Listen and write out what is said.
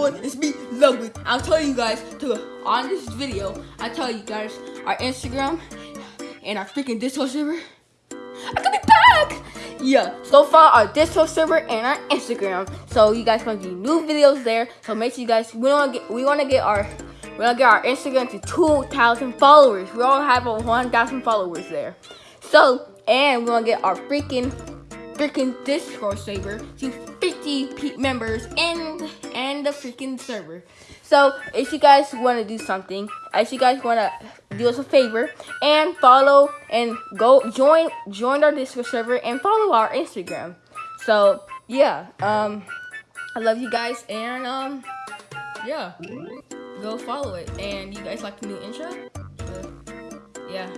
It's me, Ludwig. I'll tell you guys to on this video. I tell you guys our Instagram and our freaking Discord server. I'm gonna be back. Yeah, so far our Discord server and our Instagram. So you guys gonna get new videos there. So make sure you guys we wanna get we wanna get our we wanna get our Instagram to 2,000 followers. We all have over 1,000 followers there. So and we wanna get our freaking freaking Discord server to 50 members and and the freaking server. So if you guys want to do something, if you guys want to do us a favor and follow and go join join our Discord server and follow our Instagram. So yeah, um, I love you guys and um, yeah, go follow it. And you guys like the new intro? Uh, yeah.